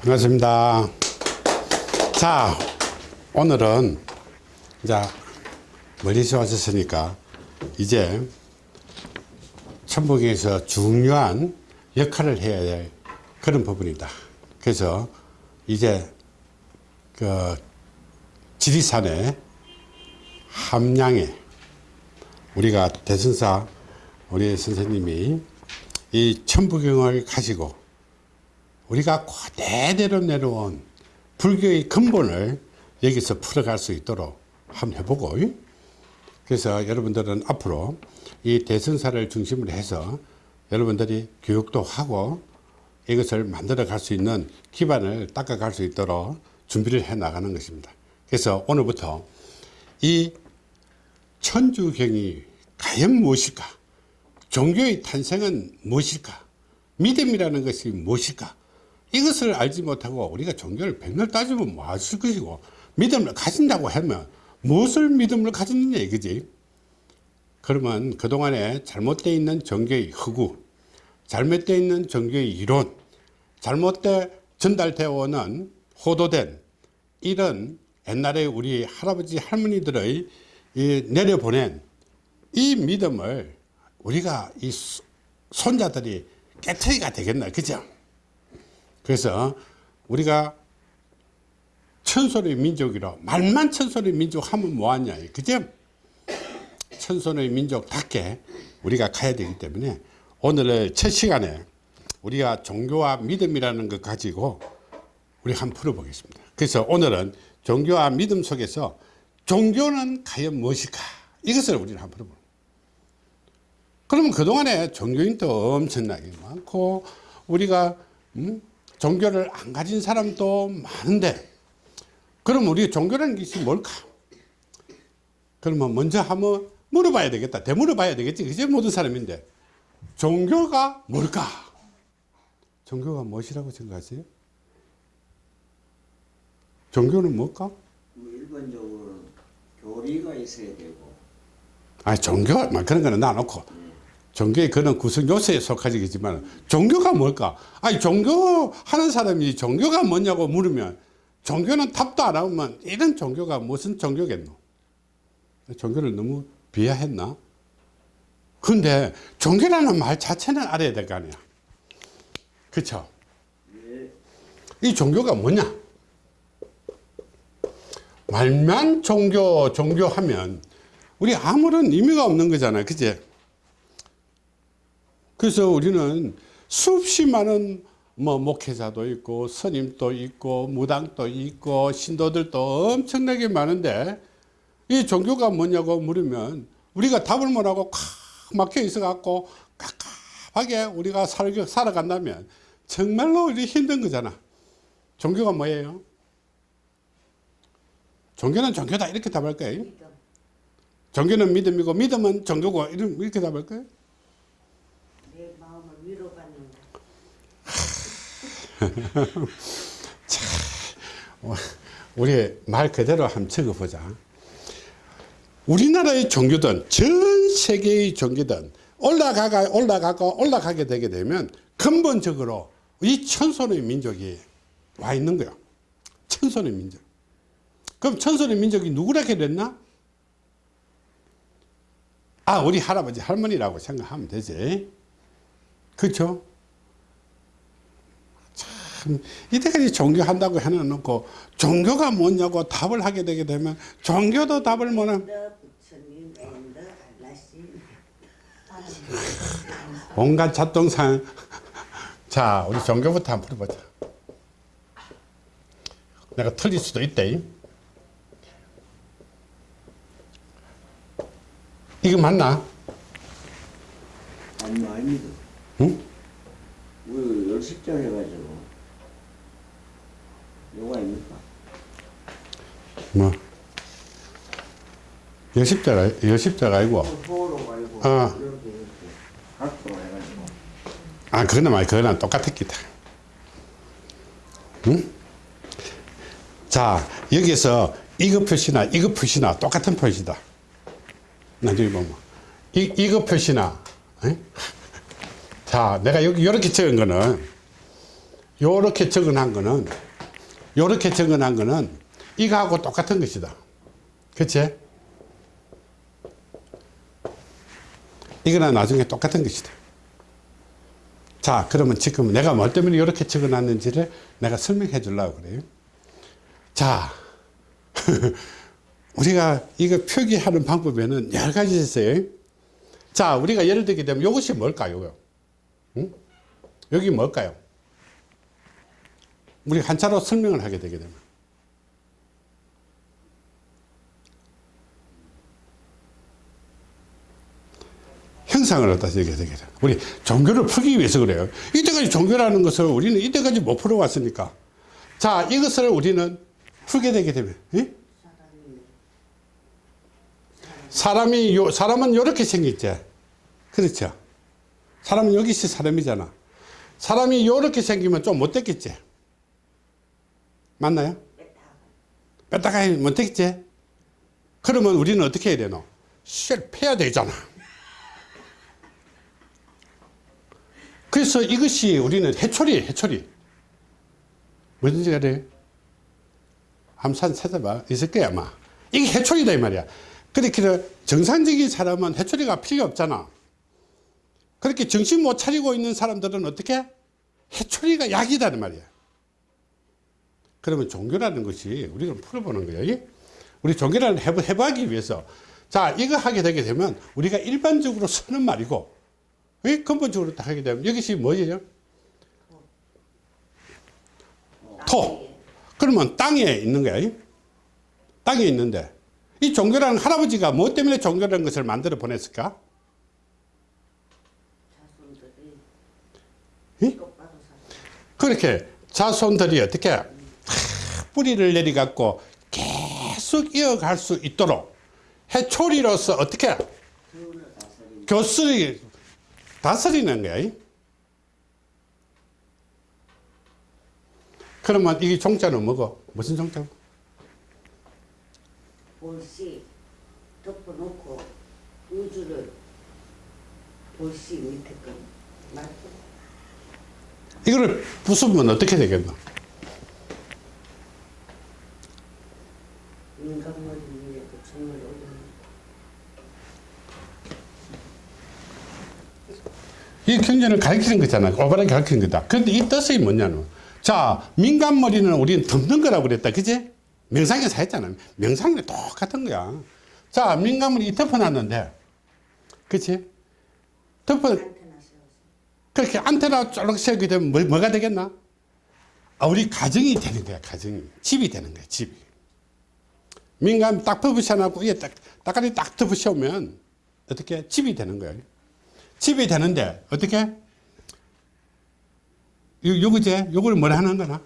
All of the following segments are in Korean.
반갑습니다. 자, 오늘은 이제 멀리서 오셨으니까 이제 천북에서 중요한 역할을 해야 될 그런 부분이다. 그래서 이제 그 지리산의 함량에 우리가 대선사 우리 선생님이 이 천부경을 가지고 우리가 대대로 내려온 불교의 근본을 여기서 풀어갈 수 있도록 한번 해보고. 그래서 여러분들은 앞으로 이 대선사를 중심으로 해서 여러분들이 교육도 하고 이것을 만들어 갈 수 있는 기반을 닦아 갈 수 있도록 준비를 해 나가는 것입니다. 그래서 오늘부터 이 천주경이 과연 무엇일까? 종교의 탄생은 무엇일까? 믿음이라는 것이 무엇일까 이것을 알지 못하고 우리가 종교를 백날 따지면 뭐 하실 것이고 믿음을 가진다고 하면 무엇을 믿음을 가졌느냐 이거지. 그러면 그동안에 잘못되어 있는 종교의 허구 잘못되어 있는 종교의 이론 잘못되어 전달되어 오는 호도된 이런 옛날에 우리 할아버지 할머니들의 이 내려보낸 이 믿음을 우리가 이 손자들이 깨트리가 되겠나 그죠 그래서 우리가 천손의 민족이라 말만 천손의 민족 하면 뭐하냐. 그죠? 천손의 민족답게 우리가 가야 되기 때문에 오늘의 첫 시간에 우리가 종교와 믿음이라는 것 가지고 우리 한번 풀어보겠습니다. 그래서 오늘은 종교와 믿음 속에서 종교는 과연 무엇일까? 이것을 우리는 한번 풀어보는 그러면 그동안에 종교인도 엄청나게 많고 우리가 음? 종교를 안 가진 사람도 많은데 그럼 우리 종교라는 것이 뭘까? 그러면 먼저 한번 물어봐야 되겠다. 되물어봐야 되겠지. 그게 모든 사람인데. 종교가 뭘까? 종교가 무엇이라고 생각하세요? 종교는 뭘까? 뭐 일반적으로는 교리가 있어야 되고. 아 종교? 막 그런 거는 놔놓고 종교의 그런 구성 요소에 속하지겠지만 종교가 뭘까? 아니 종교 하는 사람이 종교가 뭐냐고 물으면 종교는 답도 안 하면 이런 종교가 무슨 종교겠노? 종교를 너무 비하했나? 근데 종교라는 말 자체는 알아야 될 거 아니야. 그쵸? 이 종교가 뭐냐? 말만 종교 종교하면 우리 아무런 의미가 없는 거잖아요. 그치 그래서 우리는 수없이 많은 뭐 목회자도 있고 스님도 있고 무당도 있고 신도들도 엄청나게 많은데 이 종교가 뭐냐고 물으면 우리가 답을 못하고 콱 막혀 있어 갖고 깝깝하게 우리가 살, 살아간다면 정말로 우리 힘든 거잖아. 종교가 뭐예요? 종교는 종교다 이렇게 답할 거예요? 종교는 믿음이고 믿음은 종교고 이렇게 답할 거예요 내 마음을 위로받는다. 자, 우리 말 그대로 한번 적어보자. 우리나라의 종교든 전 세계의 종교든 올라가가 올라가고 올라가게 되게 되면 근본적으로 이 천손의 민족이 와 있는 거야. 천손의 민족. 그럼 천손의 민족이 누구라게 됐나? 아, 우리 할아버지 할머니라고 생각하면 되지. 그렇죠? 참 이때까지 종교한다고 해놓고 종교가 뭐냐고 답을 하게 되게 되면 종교도 답을 알라신. 온갖 잡동산 자 우리 종교부터 한번 풀어보자 내가 틀릴 수도 있대 이거 맞나? 아니 아닙니다. 응? 우리 열십자 해가지고 요거 아닙니까? 뭐 여십자가 여십자가 아니고 호로 말고 어. 이렇게 이렇게 각도로 해가지고 아 그거는 말 그거는 똑같았기다 응? 자 여기서 이거 표시나 이거 표시나 똑같은 표시다 나중에 보면 이, 이거 표시나 에? 자 내가 여기 이렇게 적은 거는 요렇게 적어놓은 거는 요렇게 적어놓은 거는 이거하고 똑같은 것이다. 그치? 이거는 나중에 똑같은 것이다. 자 그러면 지금 내가 뭐 때문에 이렇게 적어놨는지를 내가 설명해 주려고 그래요. 자 우리가 이거 표기하는 방법에는 여러 가지 있어요. 자 우리가 예를 들게 되면 이것이 뭘까요? 응? 여기 뭘까요 우리 한자로 설명을 하게 되게 되면 형상을 얻어서 얘기하게 되게 돼요. 우리 종교를 풀기 위해서 그래요. 이때까지 종교라는 것을 우리는 이때까지 못 풀어왔으니까. 자, 이것을 우리는 풀게 되게 되면, 예? 사람이, 요, 사람은 요렇게 생겼지. 그렇죠. 사람은 여기서 사람이잖아. 사람이 요렇게 생기면 좀 못됐겠지. 맞나요? 뺐다가 못됐겠지. 그러면 우리는 어떻게 해야 되노? 실 패야 되잖아. 그래서 이것이 우리는 해초리, 해초리. 뭐든지 간에 한번 찾아봐. 있을 거야, 아마. 이게 해초리다, 이 말이야. 그렇게 정상적인 사람은 해초리가 필요 없잖아. 그렇게 정신 못 차리고 있는 사람들은 어떻게? 해초리가 약이다는 말이야. 그러면 종교라는 것이 우리가 풀어보는 거예요. 우리 종교라는 해부, 해부하기 위해서. 자, 이거 하게 되게 되면 우리가 일반적으로 쓰는 말이고, 이 근본적으로 딱 하게 되면 이것이 뭐죠? 토. 그러면 땅에 있는 거야. 땅에 있는데 이 종교라는 할아버지가 뭐 때문에 종교라는 것을 만들어 보냈을까? 자손들이 예? 그렇게 자손들이 어떻게 하, 뿌리를 내리갖고 계속 이어갈 수 있도록 해초리로서 어떻게 교수리 다스리는 거야. 그러면 이 종자는 뭐고? 무슨 종자고? 볼씨 덮어놓고 우주를 볼씨 밑에 거 맞죠? 이거를 부수면 어떻게 되겠노? 인간머리 위에 그 종을 올리는 이 경전을 가르치는 거잖아. 올바르게 가르치는 거다. 그런데 이 뜻이 뭐냐면, 자, 민간머리는 우리는 덮는 거라고 그랬다. 그지? 명상에서 했잖아. 명상이 똑같은 거야. 자, 민간머리 이 덮어놨는데, 그치? 덮어, 그렇게 안테나 쫄록 세우게 되면 뭐, 뭐가 되겠나? 아, 우리 가정이 되는 거야, 가정이. 집이 되는 거야, 집이. 민간 딱 덮으셔놓고, 이게 딱, 딱까지 딱 덮으셔오면, 어떻게? 집이 되는 거야. 집이 되는데, 어떻게? 요, 요거제? 요걸 뭐라 하는 거나?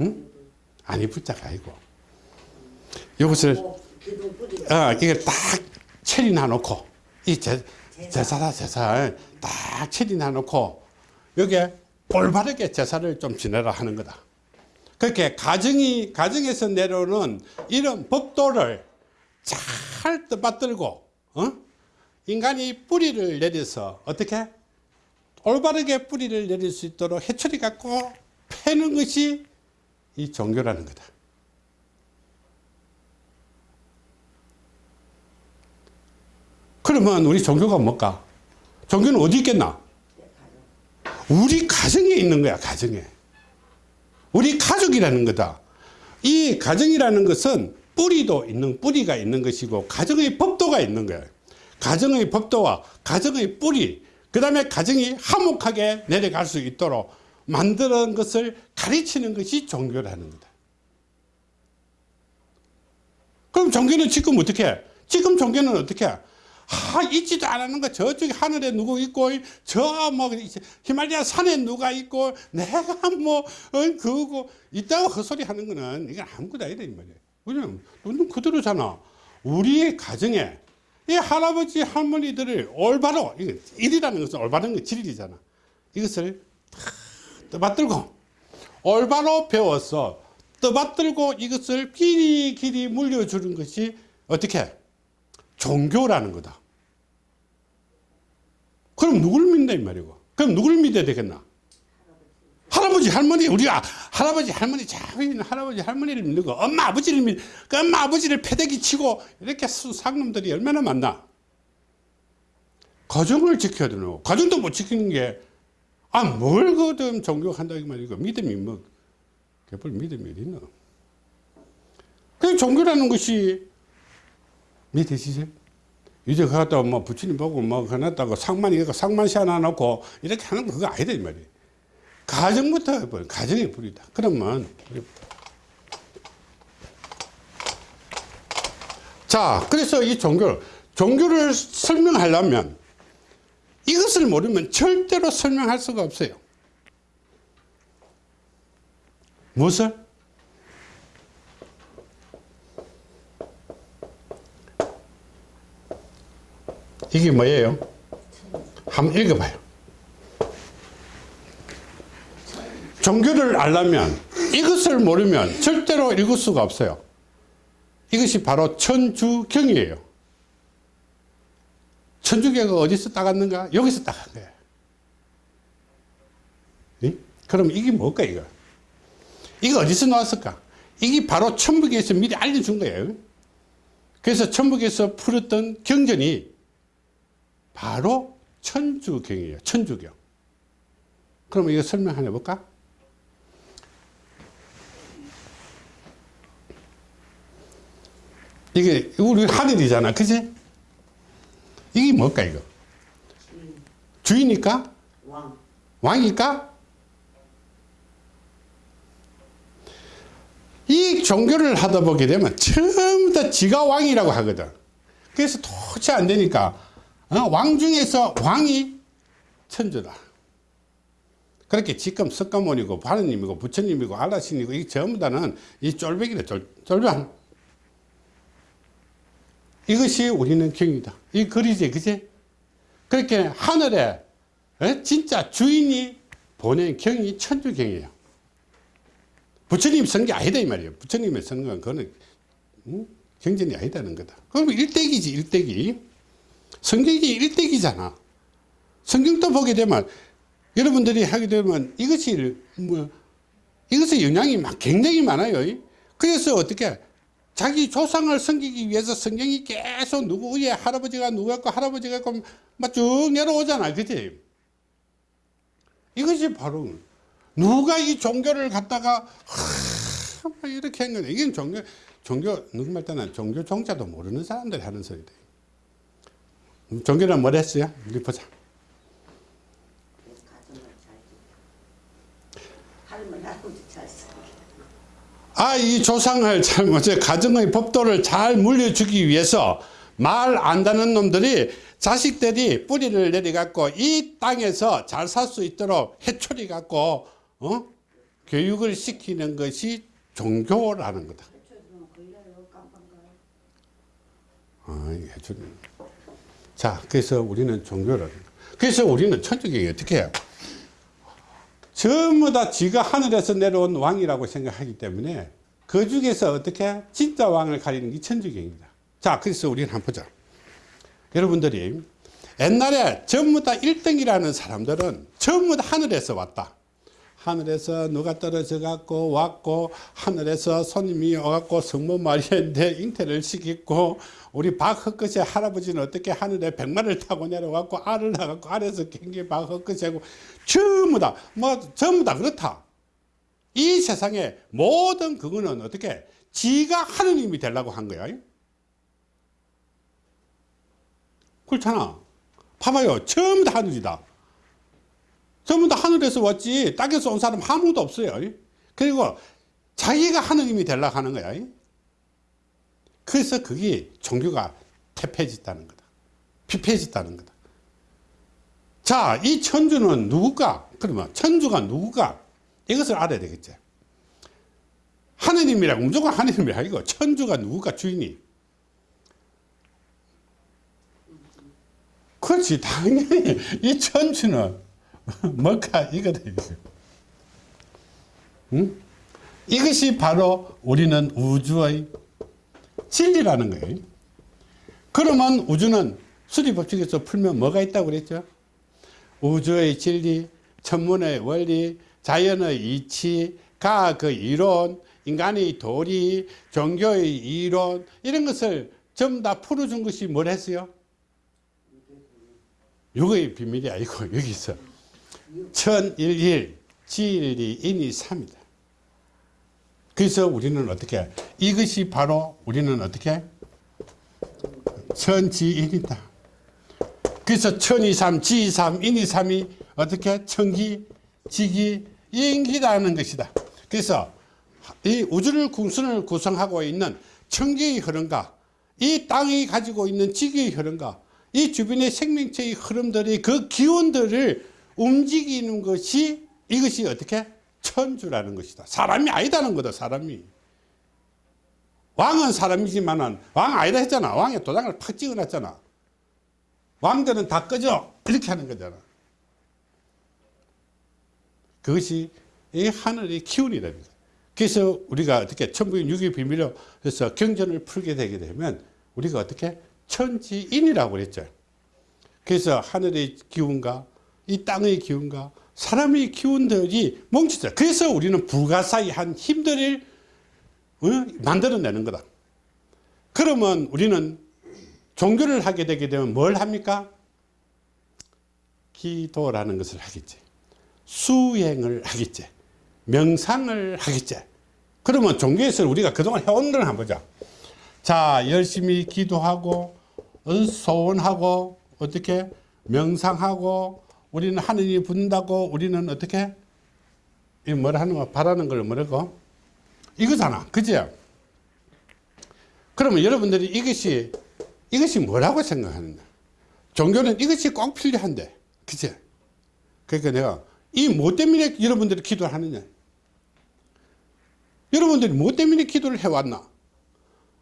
응? 아니, 붙자가 아니고. 요것을, 어, 이게 딱 체리나 놓고, 이 제, 제사다, 제사. 딱 체리나 놓고, 여기에 올바르게 제사를 좀 지내라 하는 거다. 그렇게 가정이, 가정에서 내려오는 이런 법도를 잘 떠받들고, 어? 인간이 뿌리를 내려서 어떻게? 올바르게 뿌리를 내릴 수 있도록 해초리 갖고 패는 것이 이 종교라는 거다. 그러면 우리 종교가 뭘까? 종교는 어디 있겠나? 우리 가정에 있는 거야, 가정에. 우리 가족이라는 거다. 이 가정이라는 것은 뿌리도 있는, 뿌리가 있는 것이고, 가정의 법도가 있는 거야. 가정의 법도와 가정의 뿌리, 그 다음에 가정이 화목하게 내려갈 수 있도록 만드는 것을 가르치는 것이 종교라는 거다. 그럼 종교는 지금 어떻게 해? 지금 종교는 어떻게 해? 아, 있지도 않은 거 저쪽에 하늘에 누구 있고 저 뭐 히말리아 산에 누가 있고 내가 뭐 어, 그거 있다고 헛소리 하는 거는 이게 아무것도 아니다 이 말이에요. 왜냐면 눈 그대로잖아. 우리의 가정에 이 할아버지 할머니들을 올바로 일이라는 것은 올바른 게 진리잖아. 이것을 떠받들고 올바로 배워서 떠받들고 이것을 길이 길이 물려주는 것이 어떻게 종교라는 거다. 그럼 누굴 믿는다 이 말이고. 그럼 누굴 믿어야 되겠나? 할아버지 할머니 우리가 할아버지 할머니 자위는 할아버지 할머니를 믿는 거 엄마 아버지를 믿, 그 엄마 아버지를 패대기 치고 이렇게 쓴 상놈들이 얼마나 많나 가정을 지켜야 되노 가정도 못 지키는 게 아뭘 그든 종교한다 이 말이고 믿음이 뭐 개뿔 믿음이 어디 있노 그 종교라는 것이 믿으시죠? 이제 그 갖다 뭐 부처님 보고 뭐 해놨다고 상만 이거 상만시 하나 놓고 이렇게 하는 거 그거 아니다 이 말이에요. 가정부터 해버려. 가정의 불이다. 그러면 자 그래서 이 종교를 종교를 설명하려면 이것을 모르면 절대로 설명할 수가 없어요. 무엇을? 이게 뭐예요? 한번 읽어봐요. 종교를 알려면 이것을 모르면 절대로 읽을 수가 없어요. 이것이 바로 천주경이에요. 천주교가 어디서 따갔는가? 여기서 따간 거예요. 예? 그럼 이게 뭘까, 이거? 이거 어디서 나왔을까? 이게 바로 천북에서 미리 알려준 거예요. 그래서 천북에서 풀었던 경전이 바로 천주경이에요. 천주경. 그럼 이거 설명 하나 해볼까? 이게 우리 하늘이잖아. 그지? 이게 뭘까 이거? 주인일까? 왕. 왕일까? 이 종교를 하다 보게 되면 처음 다 지가 왕이라고 하거든. 그래서 도저히 안 되니까 어, 왕 중에서 왕이 천주다. 그렇게 지금 석가모니고 바르님이고 부처님이고 알라신이고 이 전부 다는 이 쫄백이다. 쫄, 쫄병. 이것이 우리는 경이다. 이 글이지, 그지? 그렇게 하늘에 에? 진짜 주인이 보낸 경이 천주경이에요. 부처님 쓴게 아니다 이 말이에요. 부처님이 쓴건 그거는 음? 경전이 아니다는 거다. 그럼 일대기지 일대기. 성경이 일대기잖아. 성경도 보게 되면 여러분들이 하게 되면 이것이 뭐 이것의 영향이 막 굉장히 많아요. 그래서 어떻게 자기 조상을 섬기기 위해서 성경이 계속 누구의 할아버지가 누구였고 할아버지가 있고 막쭉 내려오잖아. 그지? 이것이 바로 누가 이 종교를 갖다가 하, 막 이렇게 한 거네. 이게 종교, 종교, 누구 말 때는 종교 종자도 모르는 사람들이 하는 소리다. 음, 종교는 뭘 했어요? 우리 보자. 아, 이 조상을 잘못해 가정의 법도를 잘 물려주기 위해서 말 안다는 놈들이 자식들이 뿌리를 내려갖고 이 땅에서 잘 살 수 있도록 해초리 갖고 어? 교육을 시키는 것이 종교라는 거다. 아, 해초리. 자, 그래서 우리는 종교를. 그래서 우리는 천주교가 어떻게 해요? 전부 다 지가 하늘에서 내려온 왕이라고 생각하기 때문에 그 중에서 어떻게 진짜 왕을 가리는 게 천주교입니다. 자, 그래서 우리는 한번 보자. 여러분들이 옛날에 전부 다 1등이라는 사람들은 전부 다 하늘에서 왔다. 하늘에서 누가 떨어져 갖고 왔고 하늘에서 손님이 와갖고 성모 마리아인데 잉태를 시켰고 우리 박헛것의 할아버지는 어떻게 하늘에 백마를 타고 내려갖고 알을 낳아갖고 알에서 경기 박헛것이하고 전부 다 뭐 전부 다 그렇다. 이 세상에 모든 그거는 어떻게 지가 하느님이 되려고 한 거야. 그렇잖아. 봐봐요. 전부 다 하늘이다. 전부 다 하늘에서 왔지 땅에서 온 사람 아무도 없어요. 그리고 자기가 하느님이 되려고 하는 거야. 그래서 그게 종교가 태폐해졌다는 거다. 피폐해졌다는 거다. 자, 이 천주는 누굴까? 그러면 천주가 누굴까? 이것을 알아야 되겠지. 하느님이라고 무조건 하느님이라 이거 천주가 누굴까 주인이. 그렇지 당연히 이 천주는 뭘까? 이거다 응? 이것이 바로 우리는 우주의 진리라는 거예요. 그러면 우주는 수리 법칙에서 풀면 뭐가 있다고 그랬죠? 우주의 진리 천문의 원리 자연의 이치, 과학의 이론, 인간의 도리, 종교의 이론 이런 것을 전부 다 풀어준 것이 뭘 했어요? 육의 비밀이 아니고 여기서 천일일 지일이 인이 삼이다. 그래서 우리는 어떻게 이것이 바로 우리는 어떻게 천지인이다. 그래서 천이삼, 지이삼, 인이삼이 어떻게 천기, 지기, 인기라는 것이다. 그래서 이 우주를 궁순을 구성하고 있는 천기의 흐름과 이 땅이 가지고 있는 지기의 흐름과 이 주변의 생명체의 흐름들이 그 기운들을 움직이는 것이 이것이 어떻게 천주라는 것이다. 사람이 아니다는 거다. 사람이. 왕은 사람이지만은 왕 아니다 했잖아. 왕의 도장을 팍 찍어놨잖아. 왕들은 다 꺼져 이렇게 하는 거잖아. 그것이 이 하늘의 기운이라는 거예요. 그래서 우리가 어떻게 천부인 육의 비밀로 해서 경전을 풀게 되게 되면 우리가 어떻게 천지인이라고 그랬죠. 그래서 하늘의 기운과 이 땅의 기운과 사람의 기운들이 뭉치죠. 그래서 우리는 불가사의 한 힘들을 어? 만들어내는 거다. 그러면 우리는 종교를 하게 되게 되면 뭘 합니까? 기도라는 것을 하겠지. 수행을 하겠지. 명상을 하겠지. 그러면 종교에서 우리가 그동안 해온 걸 한번 보자. 자, 열심히 기도하고, 어, 소원하고, 어떻게 명상하고, 우리는 하느님이 분다고, 우리는 어떻게? 이 뭐라 하는 거, 바라는 걸 뭐라고? 이거잖아. 그지? 그러면 여러분들이 이것이, 이것이 뭐라고 생각하느냐? 종교는 이것이 꼭 필요한데. 그지? 그러니까 내가 이 뭐 때문에 여러분들이 기도를 하느냐? 여러분들이 뭐 때문에 기도를 해왔나?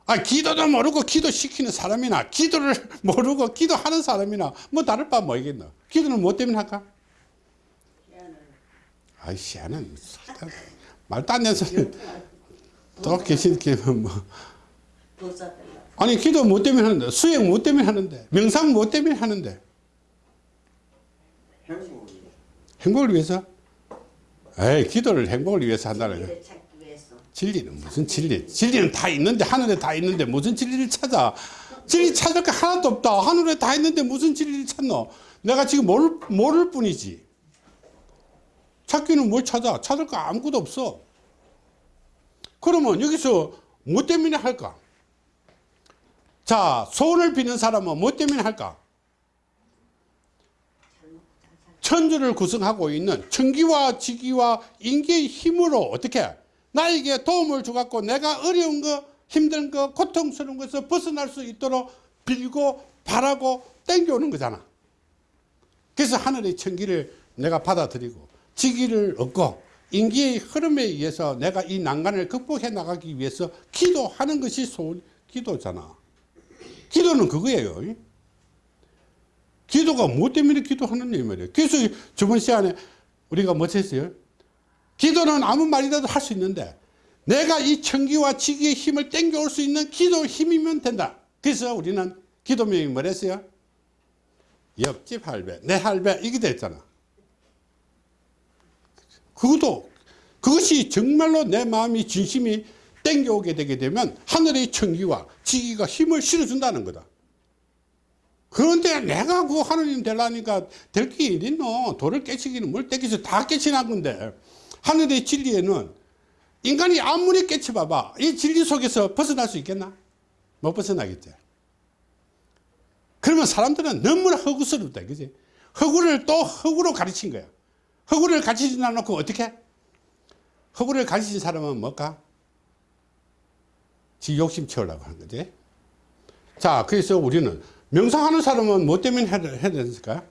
아, 기도도 모르고 기도시키는 사람이나, 기도를 모르고 기도하는 사람이나, 뭐 다를 바 뭐겠나? 기도는 뭐 때문에 할까? 아이, 씨는 말도 안 되는 소리. 또 계시게 뭐. 도사들라. 아니, 기도 뭐 때문에 하는데? 수행 뭐 때문에 하는데? 명상 뭐 때문에 하는데? 행복을 위해서? 에이, 기도를 행복을 위해서 한다는 거야. 진리는 무슨 진리? 진리는 다 있는데 하늘에 다 있는데 무슨 진리를 찾아? 진리 찾을 게 하나도 없다. 하늘에 다 있는데 무슨 진리를 찾노? 내가 지금 모를, 모를 뿐이지. 찾기는 뭘 찾아? 찾을 거 아무것도 없어. 그러면 여기서 뭐 때문에 할까? 자, 소원을 비는 사람은 뭐 때문에 할까? 천주를 구성하고 있는 천기와 지기와 인기의 힘으로 어떻게 나에게 도움을 주갖고 내가 어려운 거 힘든 거 고통스러운 것에서 벗어날 수 있도록 빌고 바라고 땡겨오는 거잖아 그래서 하늘의 천기를 내가 받아들이고 지기를 얻고 인기의 흐름에 의해서 내가 이 난간을 극복해 나가기 위해서 기도하는 것이 소원 기도잖아 기도는 그거예요 기도가 뭐 때문에 기도하느냐 이 말이에요. 그래서 저번 시간에 우리가 뭐 했어요? 기도는 아무 말이라도 할 수 있는데 내가 이 천기와 지기의 힘을 땡겨올 수 있는 기도 힘이면 된다. 그래서 우리는 기도명이 뭐랬어요? 옆집 할배, 내 할배 이게 됐잖아. 그것도 그것이 정말로 내 마음이 진심이 땡겨오게 되게 되면 하늘의 천기와 지기가 힘을 실어준다는 거다. 그런데 내가 그 하느님 되려니까 될 게 있노? 돌을 깨치기는 뭘 깨치서 다 깨치난 건데 하늘의 진리에는 인간이 아무리 깨쳐봐봐 이 진리 속에서 벗어날 수 있겠나? 못 벗어나겠지. 그러면 사람들은 너무나 허구스럽다, 그지? 허구를 또 허구로 가르친 거야. 허구를 가르치지 않고 어떻게? 허구를 가르친 사람은 뭘까? 지 욕심 채우려고 하는 거지. 자, 그래서 우리는 명상하는 사람은 뭐 때문에 해야, 되니까?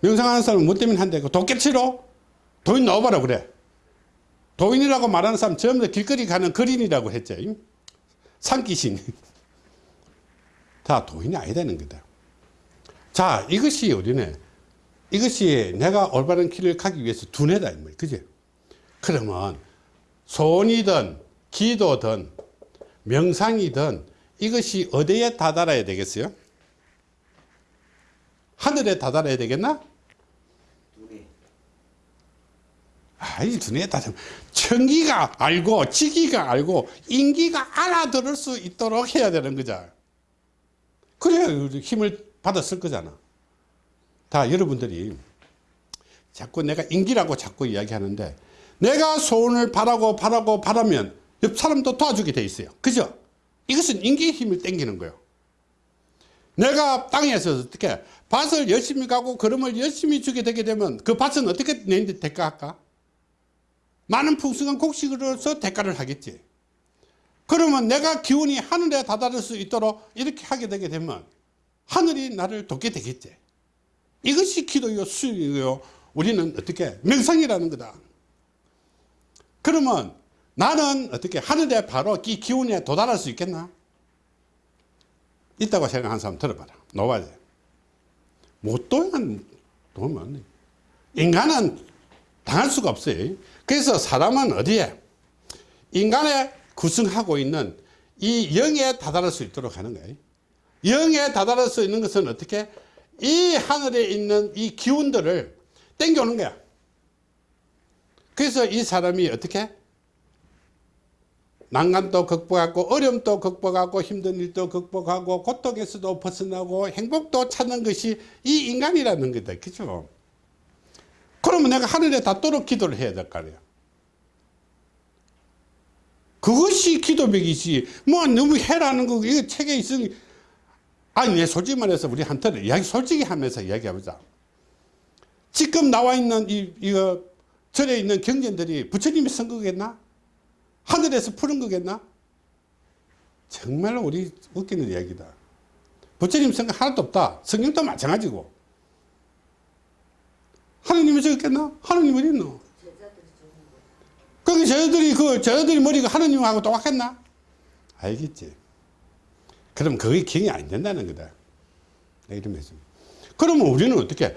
명상하는 사람은 뭐 때문에 한다고? 도깨치로? 도인 넣어봐라 그래. 도인이라고 말하는 사람 전부 다 길거리 가는 거린이라고 했죠. 산기신. 다 도인이 아니다는 거다. 자, 이것이 우리는 이것이 내가 올바른 길을 가기 위해서 두뇌다. 그지? 그러면 소원이든 기도든 명상이든 이것이 어디에 다다라야 되겠어요? 하늘에 다다라야 되겠나? 아니 두뇌에 따르 청기가 알고 지기가 알고 인기가 알아들을 수 있도록 해야 되는 거죠 그래야 힘을 받았을 거잖아. 다 여러분들이 자꾸 내가 인기라고 자꾸 이야기하는데 내가 소원을 바라고 바라고 바라면 옆 사람도 도와주게 돼 있어요. 그죠? 이것은 인기의 힘을 땡기는 거예요. 내가 땅에서 어떻게 밭을 열심히 가고 걸음을 열심히 주게 되게 되면 그 밭은 어떻게 내는데 대가할까? 많은 풍성한 곡식으로서 대가를 하겠지. 그러면 내가 기운이 하늘에 다다를 수 있도록 이렇게 하게 되게 되면 하늘이 나를 돕게 되겠지. 이것이 기도요, 수요요. 우리는 어떻게 명상이라는 거다. 그러면 나는 어떻게 하늘에 바로 이 기운에 도달할 수 있겠나? 있다고 생각하는 사람 들어봐라. 노바지. 못 도면 도면 안 돼. 인간은 당할 수가 없어요. 그래서 사람은 어디에? 인간의 구성하고 있는 이 영에 다다를 수 있도록 하는 거예요. 영에 다다를 수 있는 것은 어떻게? 이 하늘에 있는 이 기운들을 땡겨오는 거야. 그래서 이 사람이 어떻게? 난간도 극복하고 어려움도 극복하고 힘든 일도 극복하고 고통에서도 벗어나고 행복도 찾는 것이 이 인간이라는 거다. 그죠? 그러면 내가 하늘에 닿도록 기도를 해야 될 거 아니야. 그것이 기도벽이지. 뭐 너무 해라는 거 이거 책에 있으니 아니 내 솔직히 말해서 우리 한테는 이야기 솔직히 하면서 이야기해보자. 지금 나와 있는 이 이거 절에 있는 경전들이 부처님이 쓴 거겠나? 하늘에서 푸른 거겠나? 정말 우리 웃기는 이야기다. 부처님 생각 하나도 없다. 성경도 마찬가지고. 하느님이 적겠나? 하느님 어디 있노? 그게 저들이 그 저들이 머리가 하느님하고 똑같겠나? 알겠지. 그럼 그게 기억이 안 된다는 거다. 내가 이러면서. 그러면 우리는 어떻게?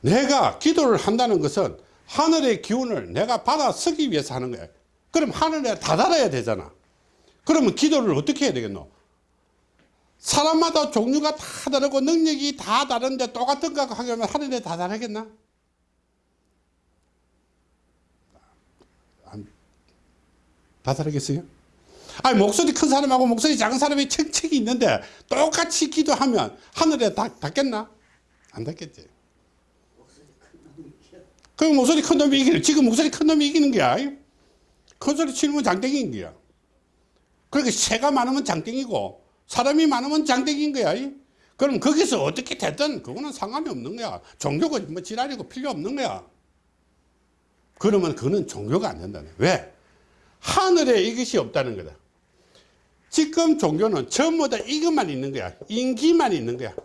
내가 기도를 한다는 것은 하늘의 기운을 내가 받아 쓰기 위해서 하는 거야. 그럼 하늘에 다다라야 되잖아. 그러면 기도를 어떻게 해야 되겠노? 사람마다 종류가 다 다르고 능력이 다 다른데 똑같은 거 하면 하늘에 다 다르겠나? 안 다다르겠어요? 아니 목소리 큰 사람하고 목소리 작은 사람이 책책이 있는데 똑같이 기도하면 하늘에 닿, 닿겠나? 안 닿겠지. 그 목소리 큰 놈이 이기는 지금 목소리 큰 놈이 이기는 거야. 큰 소리 치는 장땡인 거야. 그러니까 새가 많으면 장땡이고 사람이 많으면 장땡인 거야. 그럼 거기서 어떻게 됐든 그거는 상관이 없는 거야. 종교가 뭐 지랄이고 필요 없는 거야. 그러면 그거는 종교가 안 거야. 왜? 하늘에 이것이 없다는 거다. 지금 종교는 전부 다 이것만 있는 거야. 인기만 있는 거야.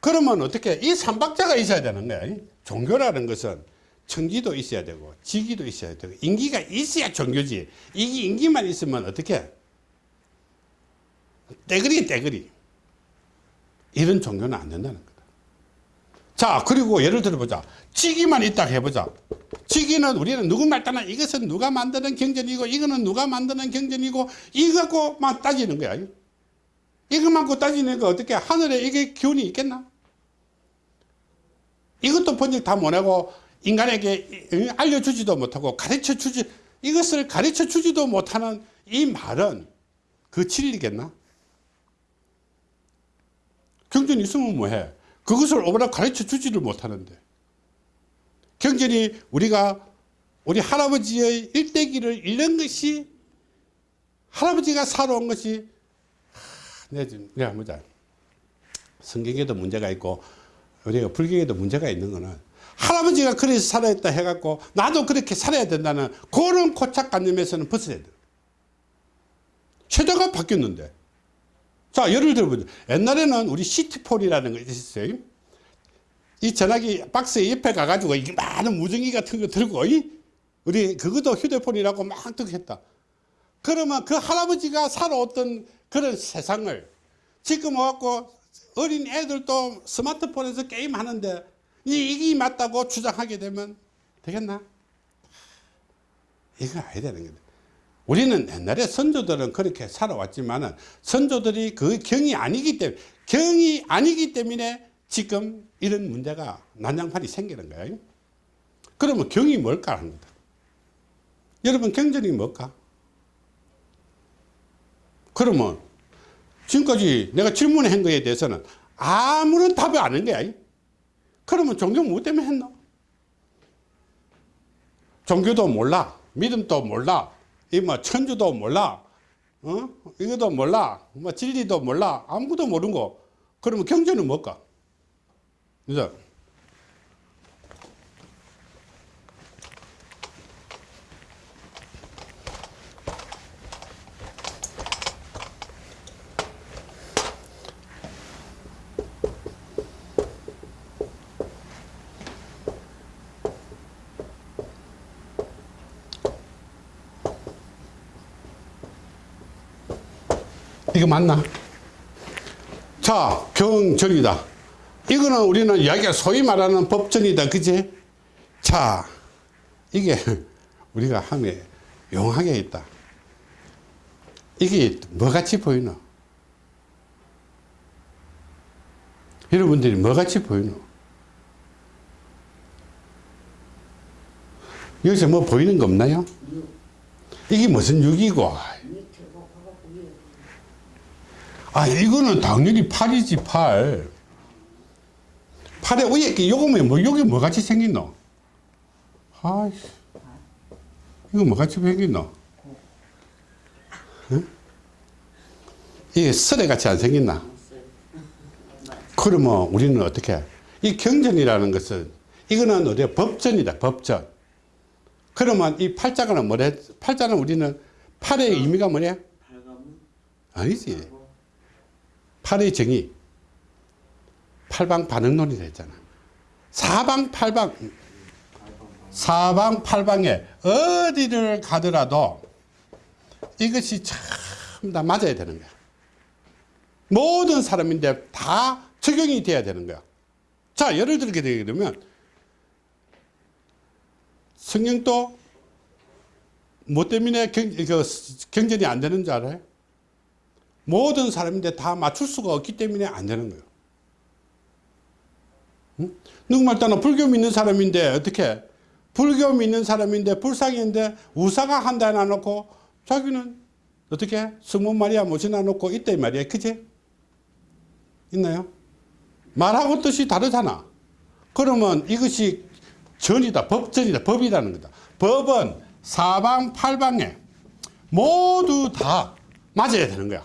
그러면 어떻게 이 삼박자가 있어야 되는 거야. 종교라는 것은 청기도 있어야 되고 지기도 있어야 되고 인기가 있어야 종교지. 이게 인기만 있으면 어떻게 떼거리 떼거리 이런 종교는 안 된다는 거다. 자 그리고 예를 들어보자. 지기만 있다 해보자. 지기는 우리는 누구 말 따나 이것은 누가 만드는 경전이고 이거는 누가 만드는 경전이고 이거만 따지는 거야. 이것만 고 따지는 거 어떻게 하늘에 이게 기운이 있겠나? 이것도 번역 다 못하고 인간에게 알려주지도 못하고 가르쳐 주지 이것을 가르쳐 주지도 못하는 이 말은 그 진리겠나? 경전이 있으면 뭐해? 그것을 오버라 가르쳐 주지를 못하는데 경전이 우리가 우리 할아버지의 일대기를 잃는 것이 할아버지가 살아온 것이 지금 내가 보자 성경에도 문제가 있고 우리가 불경에도 문제가 있는 거는 할아버지가 그래서 살아있다 해갖고 나도 그렇게 살아야 된다는 그런 고착관념에서는 벗어야 돼. 세대가 바뀌었는데. 자, 예를 들어보자. 옛날에는 우리 시티폴이라는 거 있었어요. 이 전화기 박스 옆에 가가지고 이게 많은 무전기 같은 거 들고, 이? 우리 그것도 휴대폰이라고 막 뜨고 했다. 그러면 그 할아버지가 살아왔던 그런 세상을 지금 와갖고 어린 애들도 스마트폰에서 게임 하는데 이게 맞다고 주장하게 되면 되겠나? 이거 아야 되는 거다. 우리는 옛날에 선조들은 그렇게 살아왔지만은 선조들이 그 경이 아니기 때문에 경이 아니기 때문에 지금 이런 문제가 난장판이 생기는 거예요. 그러면 경이 뭘까 하는 거다. 여러분 경전이 뭘까? 그러면 지금까지 내가 질문한 거에 대해서는 아무런 답이 아닌 거야. 그러면 종교 뭐 때문에 했노? 종교도 몰라. 믿음도 몰라. 이 뭐 천주도 몰라. 어? 이것도 몰라. 뭐 진리도 몰라. 아무것도 모르는 거. 그러면 경전은 뭘까? 그죠? 이거 맞나? 자, 경전이다. 이거는 우리는 이야기가 소위 말하는 법전이다. 그지? 자, 이게 우리가 함에 용하게 있다. 이게 뭐같이 보이노? 여러분들이 뭐같이 보이노? 여기서 뭐 보이는 거 없나요? 이게 무슨 육이고? 아, 이거는 당연히 팔이지, 팔. 팔에 위에 이렇게 요거면 뭐, 여기 뭐 같이 생겼노? 아이씨. 이거 뭐 같이 생겼노? 응? 이게 쓰레 같이 안 생겼나? 그러면 우리는 어떻게? 해? 이 경전이라는 것은, 이거는 어디야? 법전이다, 법전. 그러면 이 팔자가는 뭐래? 팔자는 우리는 팔의 의미가 뭐냐? 아니지. 팔의 정의. 팔방 반응론이라 했잖아. 사방 팔방, 사방 팔방에 어디를 가더라도 이것이 참 다 맞아야 되는 거야. 모든 사람인데 다 적용이 돼야 되는 거야. 자, 예를 들게 되게 되면 성령도 뭐 때문에 경, 그 경전이 안 되는 줄 알아요? 모든 사람인데 다 맞출 수가 없기 때문에 안 되는 거예요. 응? 누구 말 따나 불교 믿는 사람인데 어떻게 불교 믿는 사람인데 불상인데 우사가 한다 해놔놓고 자기는 어떻게 성모 마리아 모시나 놓고 이 말이야 그지? 있나요? 말하고 뜻이 다르잖아 그러면 이것이 전이다 법전이다 법이라는 거다 법은 사방팔방에 모두 다 맞아야 되는 거야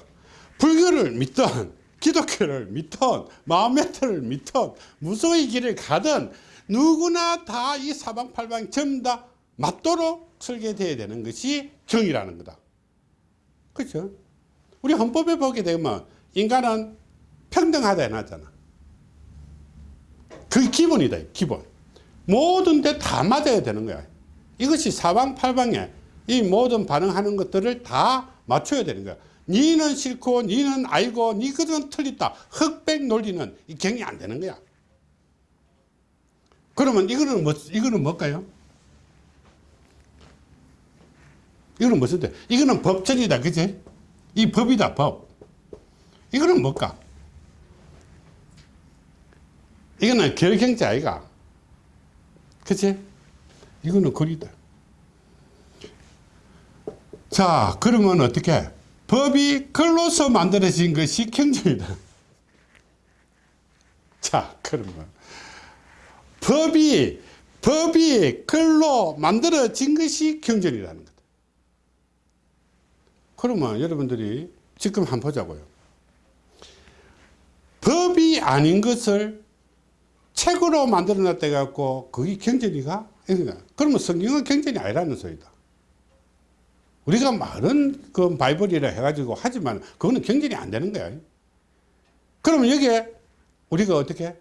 불교를 믿든 기독교를 믿든 마음메트를 믿든 무소의 길을 가든 누구나 다 이 사방팔방 전부 다 맞도록 설계되어야 되는 것이 정이라는 거다. 그렇죠? 우리 헌법에 보게 되면 인간은 평등하다 해놨잖아. 그 기본이다 기본. 모든 데 다 맞아야 되는 거야. 이것이 사방팔방에 이 모든 반응하는 것들을 다 맞춰야 되는 거야 니는 싫고 니는 알고 니 그건 틀렸다. 흑백 논리는 이 경이 안 되는 거야. 그러면 이거는 뭐 이거는 뭘까요? 이거는 무슨 데 이거는 법전이다. 그지? 이 법이다 법. 이거는 뭘까? 이거는 결경자 아이가. 그치 이거는 거리다. 자 그러면 어떻게 법이 글로서 만들어진 것이 경전이다. 자, 그러면 법이 법이 글로 만들어진 것이 경전이라는 거다. 그러면 여러분들이 지금 한번 보자고요. 법이 아닌 것을 책으로 만들어 놨다 갖고 그게 경전이가? 그러면 성경은 경전이 아니라는 소리다. 우리가 말은 그 바이블이라 해가지고 하지만 그거는 경전이 안 되는 거야. 그러면 여기에 우리가 어떻게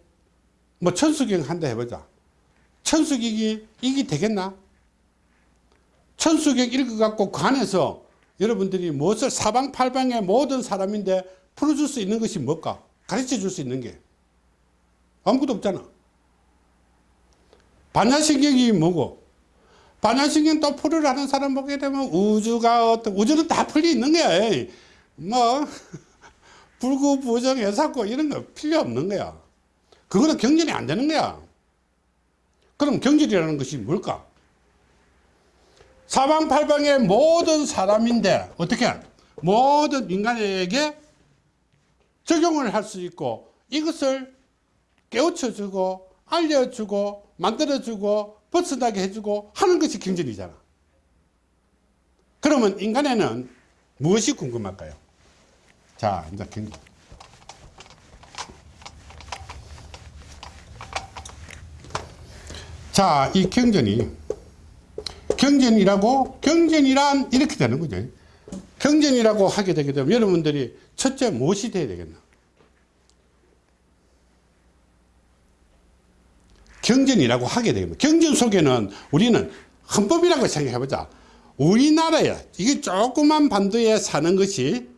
뭐 천수경 한다 해보자. 천수경이 이게 되겠나? 천수경 읽어갖고 그 안에서 여러분들이 무엇을 사방팔방의 모든 사람인데 풀어줄 수 있는 것이 뭘까? 가르쳐 줄 수 있는 게 아무것도 없잖아. 반야신경이 뭐고? 또 풀을 하는 사람 보게 되면 우주가 어떤 우주는 다 풀려 있는 거야. 뭐 불구 부정 해사고 이런 거 필요 없는 거야. 그거는 경전이 안 되는 거야. 그럼 경질이라는 것이 뭘까? 사방팔방의 모든 사람인데 어떻게 모든 인간에게 적용을 할 수 있고 이것을 깨우쳐주고 알려주고 만들어주고 벗어나게 해주고 하는 것이 경전이잖아 그러면 인간에는 무엇이 궁금할까요? 자 이제 경전 자, 이 경전이 경전이라고 경전이란 이렇게 되는 거죠. 경전이라고 하게 되게 되면 여러분들이 첫째 무엇이 돼야 되겠나? 경전이라고 하게 되면 경전 속에는 우리는 헌법이라고 생각해 보자. 우리나라에 이게 조그만 반도에 사는 것이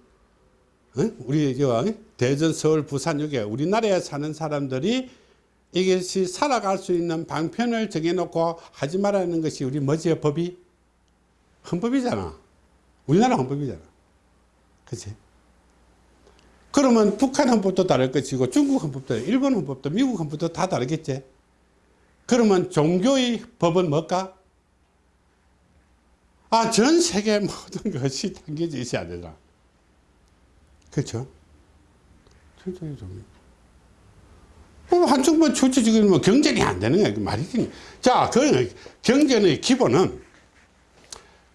어? 우리 저 대전 서울 부산 여기 우리나라에 사는 사람들이 이것이 살아갈 수 있는 방편을 정해놓고 하지 말라는 것이 우리 뭐지 법이? 헌법이잖아. 우리나라 헌법이잖아. 그치? 그러면 북한 헌법도 다를 것이고 중국 헌법도 일본 헌법도 미국 헌법도 다 다르겠지 그러면 종교의 법은 뭘까? 아 전 세계 모든 것이 당겨져 있어야 되잖아. 그렇죠? 천천히 좀 어, 한쪽만 좋지 지금 뭐 경전이 안 되는 거야 그 말이지 자 그 경전의 기본은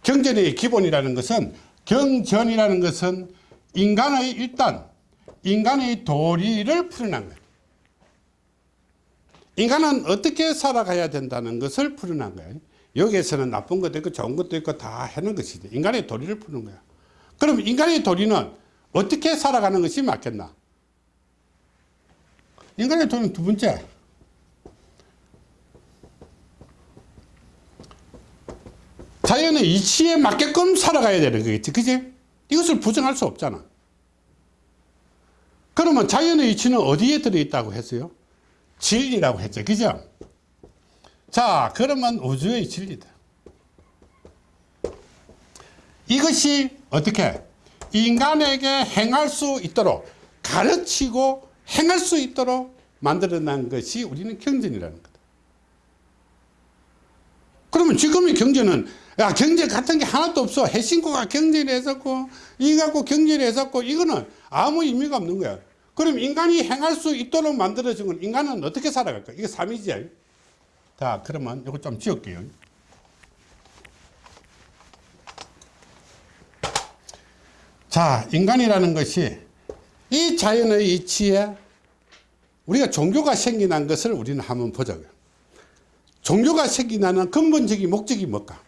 경전의 기본이라는 것은 경전이라는 것은 인간의 일단 인간의 도리를 풀어난 거야 인간은 어떻게 살아가야 된다는 것을 풀어난 거야 여기에서는 나쁜 것도 있고 좋은 것도 있고 다 해놓은 것이지. 인간의 도리를 푸는 거야. 그럼 인간의 도리는 어떻게 살아가는 것이 맞겠나? 인간의 도리는 두 번째. 자연의 이치에 맞게끔 살아가야 되는 거겠지. 그지? 이것을 부정할 수 없잖아. 그러면 자연의 이치는 어디에 들어있다고 했어요 진리라고 했죠. 그죠? 자 그러면 우주의 진리다. 이것이 어떻게 인간에게 행할 수 있도록 가르치고 행할 수 있도록 만들어낸 것이 우리는 경전이라는 거다. 그러면 지금의 경제는 야 경제 같은 게 하나도 없어. 해신고가 경제를 했었고 이 갖고 경제를 했었고 이거는 아무 의미가 없는 거야 그럼 인간이 행할 수 있도록 만들어진 건 인간은 어떻게 살아갈까 이게 삼이지 자 그러면 이거 좀 지울게요 자 인간이라는 것이 이 자연의 이치에 우리가 종교가 생겨난 것을 우리는 한번 보자고요. 종교가 생겨나는 근본적인 목적이 뭘까?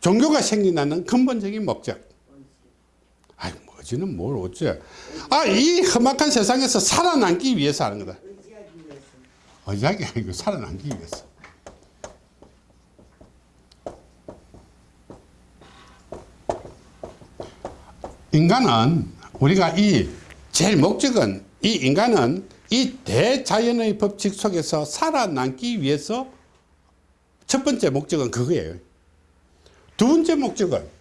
종교가 생겨나는 근본적인 목적. 아이, 뭐지는 뭘 어째. 아, 이 험악한 세상에서 살아남기 위해서 하는 거다. 의지하기 아니고 살아남기 위해서. 인간은 우리가 이 제일 목적은 이 인간은 이 대자연의 법칙 속에서 살아남기 위해서 첫 번째 목적은 그거예요. 두 번째 목적은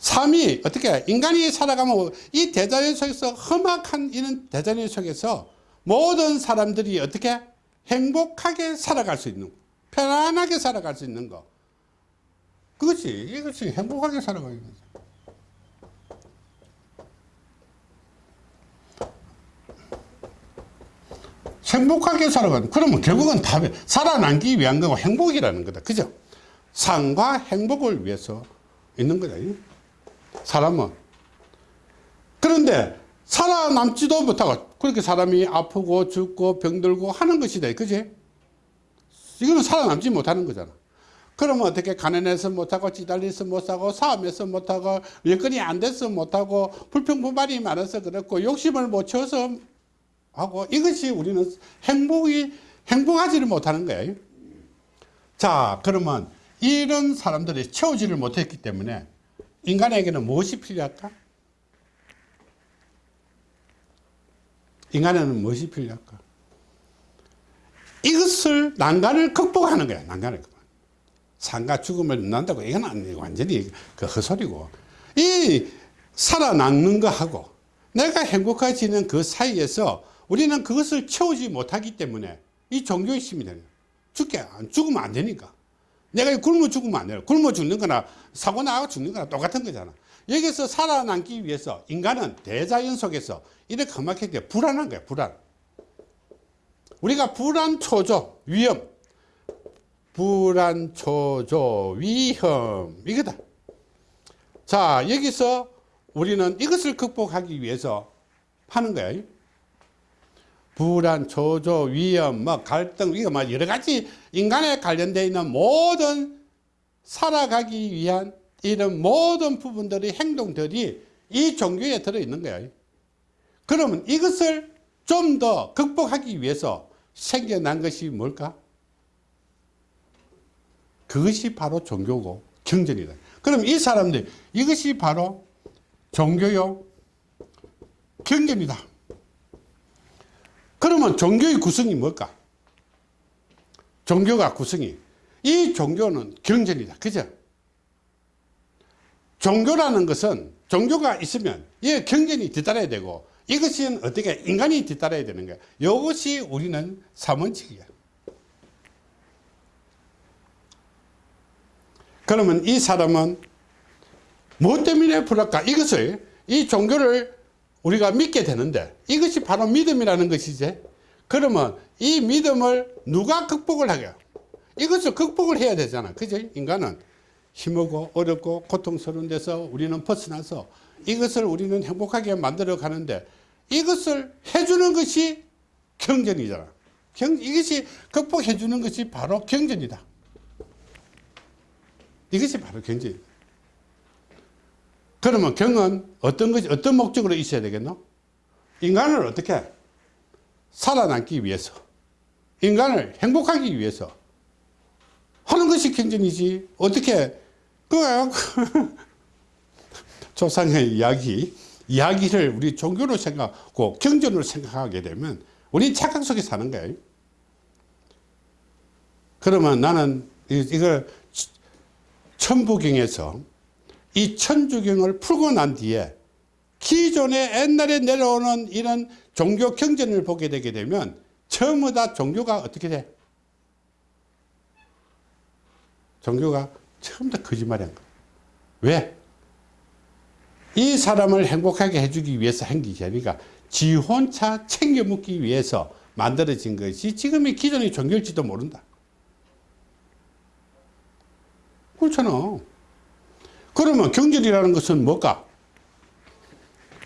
삶이 어떻게 인간이 살아가면 이 대자연 속에서 험악한 이런 대자연 속에서 모든 사람들이 어떻게 행복하게 살아갈 수 있는 편안하게 살아갈 수 있는 거. 그것이 이것이 행복하게 살아가는 거죠. 행복하게 살아가는 그러면 결국은 답이 살아남기 위한 거고 행복이라는 거다. 그죠? 삶과 행복을 위해서 있는 거다 사람은. 그런데 살아남지도 못하고 그렇게 사람이 아프고 죽고 병들고 하는 것이다. 그지? 이거는 살아남지 못하는 거잖아. 그러면 어떻게 가난해서 못하고 찌달려서 못하고 싸움에서 못하고 여건이 안 돼서 못하고 불평불만이 많아서 그렇고 욕심을 못 채워서 하고 이것이 우리는 행복이 행복하지를 못하는 거예요. 자 그러면 이런 사람들이 채우지를 못했기 때문에 인간에게는 무엇이 필요할까? 인간에는 무엇이 필요할까? 이것을 난간을 극복하는 거야. 난간을 극복. 산과 죽음을 난다고 이건 아니고 완전히 그 헛소리고 이 살아남는 거하고 내가 행복해지는 그 사이에서 우리는 그것을 채우지 못하기 때문에 이 종교의 힘이 되는. 죽게 안 죽으면 안 되니까. 내가 굶어 죽으면 안 돼요. 굶어 죽는 거나 사고 나고 죽는 거나 똑같은 거잖아. 여기서 살아남기 위해서 인간은 대자연 속에서 이렇게 험하게 불안한 거야, 불안. 우리가 불안, 초조, 위험. 불안, 초조, 위험. 이거다. 자, 여기서 우리는 이것을 극복하기 위해서 하는 거예요. 불안, 초조, 위험, 뭐 갈등, 이거 뭐 여러 가지 인간에 관련되어 있는 모든 살아가기 위한 이런 모든 부분들의 행동들이 이 종교에 들어있는 거예요. 그러면 이것을 좀 더 극복하기 위해서 생겨난 것이 뭘까? 그것이 바로 종교고 경전이다. 그럼 이 사람들 이것이 바로 종교요 경전이다. 그러면 종교의 구성이 뭘까? 종교가 구성이 이 종교는 경전이다. 그죠? 종교라는 것은 종교가 있으면 이 경전이 뒤따라야 되고 이것은 어떻게 인간이 뒤따라야 되는 거야. 이것이 우리는 삼원칙이야. 그러면 이 사람은 무엇 때문에 불할까? 이것을 이 종교를 우리가 믿게 되는데 이것이 바로 믿음이라는 것이지. 그러면 이 믿음을 누가 극복을 하게? 이것을 극복을 해야 되잖아. 그죠? 인간은 힘들고 어렵고 고통스러운 데서 우리는 벗어나서 이것을 우리는 행복하게 만들어 가는데 이것을 해주는 것이 경전이잖아. 경, 이것이 극복해 주는 것이 바로 경전이다. 이것이 바로 경전이다. 그러면 경은 어떤 것이, 어떤 목적으로 있어야 되겠노? 인간을 어떻게? 살아남기 위해서. 인간을 행복하기 위해서. 하는 것이 경전이지. 어떻게, 그, 조상의 이야기, 이야기를 우리 종교로 생각하고 경전으로 생각하게 되면 우리 착각 속에 사는 거예요. 그러면 나는 이- 이걸 천부경에서 이 천주경을 풀고 난 뒤에 기존에 옛날에 내려오는 이런 종교 경전을 보게 되게 되면 전부 다 종교가 어떻게 돼? 종교가 전부 다 거짓말이한 거야. 왜? 이 사람을 행복하게 해주기 위해서 한 것이 아니라 지 혼자 챙겨 묻기 위해서 만들어진 것이 지금의 기존의 종교일지도 모른다. 그렇잖아. 그러면 경전이라는 것은 뭘까?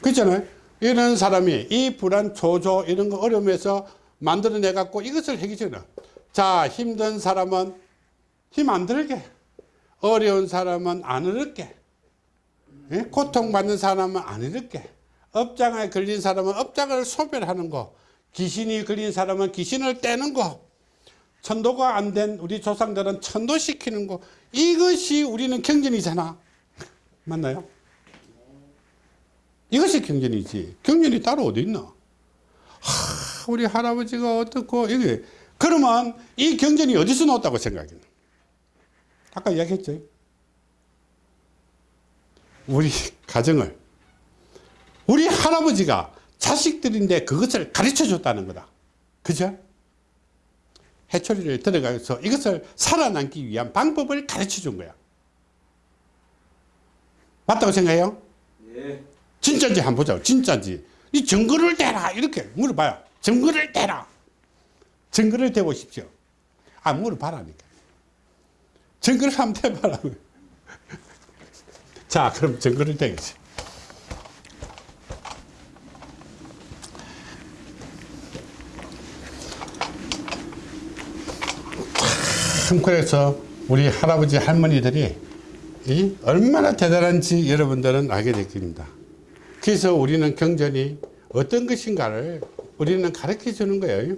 그렇잖아요. 이런 사람이 이 불안, 초조 이런 거 어려움에서 만들어내 갖고 이것을 해결해. 자, 힘든 사람은 힘 안 들게. 어려운 사람은 안 어렵게. 예? 고통받는 사람은 안 어렵게. 업장에 걸린 사람은 업장을 소멸하는 거. 귀신이 걸린 사람은 귀신을 떼는 거. 천도가 안 된 우리 조상들은 천도시키는 거. 이것이 우리는 경전이잖아. 맞나요? 이것이 경전이지. 경전이 따로 어디 있나? 하, 우리 할아버지가 어떻고, 이게. 그러면 이 경전이 어디서 나왔다고 생각했나? 아까 이야기했죠. 우리 가정을, 우리 할아버지가 자식들인데 그것을 가르쳐 줬다는 거다. 그죠? 해초리를 들어가서 이것을 살아남기 위한 방법을 가르쳐 준 거야. 맞다고 생각해요? 예. 진짜인지 한번 보자고. 진짜인지. 이 증거를 대라. 이렇게 물어봐요. 증거를 대라. 증거를 대보십시오. 아, 물어봐라니까. 증거를 한번 대봐라고. 자, 그럼 증거를 대겠지. 참, 그래서 우리 할아버지 할머니들이 이 얼마나 대단한지 여러분들은 알게 될 겁니다. 그래서 우리는 경전이 어떤 것인가를 우리는 가르쳐 주는 거예요.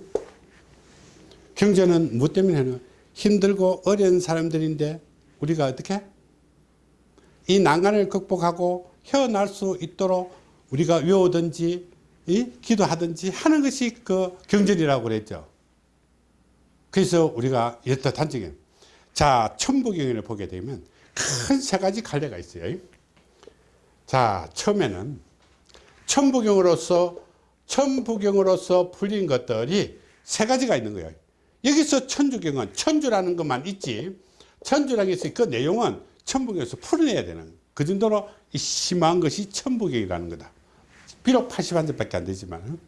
경전은 무엇 때문에 하는 힘들고 어려운 사람들인데 우리가 어떻게 이 난간을 극복하고 헤어날 수 있도록 우리가 외우든지 이 기도하든지 하는 것이 그 경전이라고 그랬죠. 그래서 우리가 이렇다 단적인 자 천부경을 보게 되면 큰 세 가지 갈래가 있어요. 자 처음에는 천부경으로서 천부경으로서 풀린 것들이 세 가지가 있는 거예요. 여기서 천주경은 천주라는 것만 있지 천주라는 게 있어요. 그 내용은 천부경에서 풀어내야 되는 그 정도로 이 심한 것이 천부경이라는 거다. 비록 81절밖에 안 되지만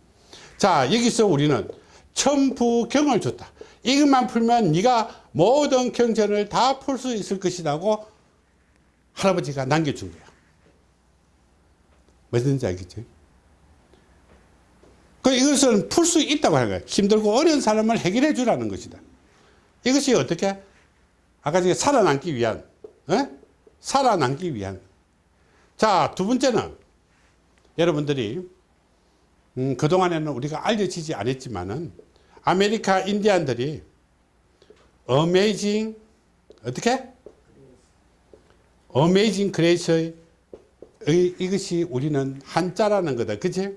자 여기서 우리는 천부경을 줬다. 이것만 풀면 네가 모든 경전을 다 풀 수 있을 것이라고 할아버지가 남겨준 거야. 무슨지 알겠지? 그 이것은 풀 수 있다고 하는 거야. 힘들고 어려운 사람을 해결해 주라는 것이다. 이것이 어떻게? 아까 전에 살아남기 위한, 어? 살아남기 위한. 자, 두 번째는 여러분들이 음, 그동안에는 우리가 알려지지 않았지만은 아메리카 인디안들이 amazing 어떻게? Amazing Grace의 의- 이것이 우리는 한자라는 거다. 그치?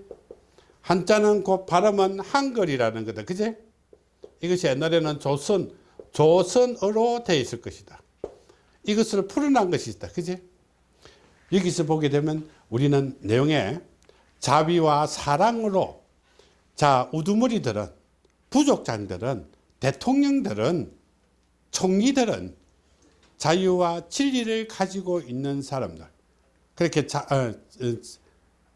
한자는 그 발음은 한글이라는 거다. 그치? 이것이 옛날에는 조선, 조선어로 되어 있을 것이다. 이것을 풀어난 것이 있다. 그치? 여기서 보게 되면 우리는 내용에 자비와 사랑으로 자, 우두머리들은 부족장들은 대통령들은 총리들은 자유와 진리를 가지고 있는 사람들. 그렇게 자, 어,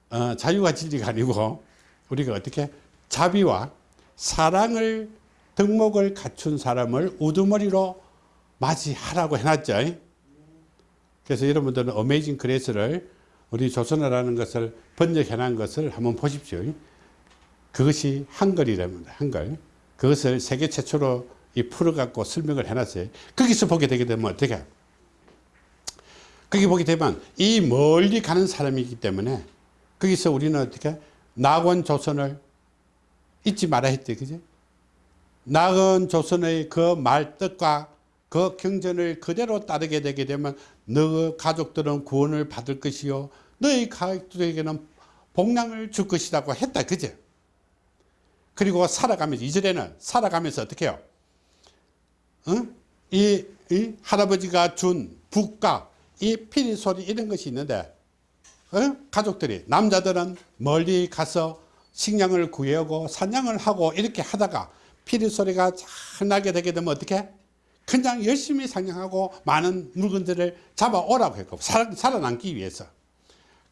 어, 어, 자유와 진리가 아니고 우리가 어떻게 자비와 사랑을 덕목을 갖춘 사람을 우두머리로 맞이하라고 해놨죠. 그래서 여러분들은 어메이징 그레이스를 우리 조선어라는 것을 번역해놓은 것을 한번 보십시오. 그것이 한글이랍니다. 한글. 그것을 세계 최초로 이 풀어갖고 설명을 해놨어요. 거기서 보게 되게 되면 어떻게? 거기 보게 되면 이 멀리 가는 사람이기 때문에 거기서 우리는 어떻게? 낙원 조선을 잊지 말아야 했대. 그지? 낙원 조선의 그 말뜻과 그 경전을 그대로 따르게 되게 되면 너 가족들은 구원을 받을 것이요. 너희 가족들에게는 복량을 줄 것이라고 했다. 그지? 그리고 살아가면서, 이전에는 살아가면서 어떻게 해요? 어? 이, 이 할아버지가 준 북가, 이 피리 소리 이런 것이 있는데, 어? 가족들이, 남자들은 멀리 가서 식량을 구해오고 사냥을 하고 이렇게 하다가 피리 소리가 잘 나게 되게 되면 어떻게? 그냥 열심히 사냥하고 많은 물건들을 잡아오라고 했고, 살, 살아남기 위해서.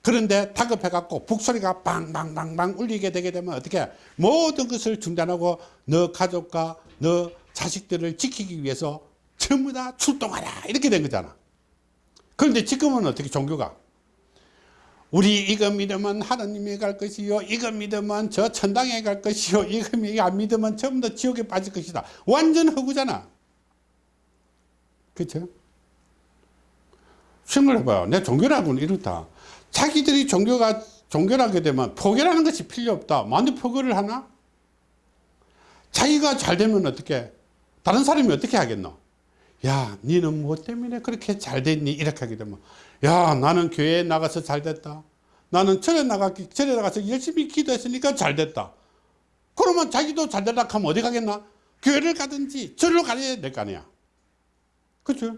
그런데 다급해갖고 북소리가 빵빵빵빵 울리게 되게 되면 어떻게 모든 것을 중단하고 너 가족과 너 자식들을 지키기 위해서 전부 다 출동하라 이렇게 된 거잖아 그런데 지금은 어떻게 종교가 우리 이거 믿으면 하나님에 갈 것이요 이거 믿으면 저 천당에 갈 것이요 이거 안 믿으면 전부 다 지옥에 빠질 것이다 완전 허구잖아 그렇죠? 생각을 해봐요 내 종교라고는 이렇다 자기들이 종교가 종교라게 되면 포교라는 것이 필요 없다. 만데 포교를 하나? 자기가 잘 되면 어떻게? 다른 사람이 어떻게 하겠노? 야, 니는 뭐 때문에 그렇게 잘 됐니? 이렇게 하게 되면, 야, 나는 교회에 나가서 잘 됐다. 나는 절에 나갔기, 절에 나가서 열심히 기도했으니까 잘 됐다. 그러면 자기도 잘 되라 하면 어디 가겠나? 교회를 가든지 절로 가야 될 거 아니야. 그죠?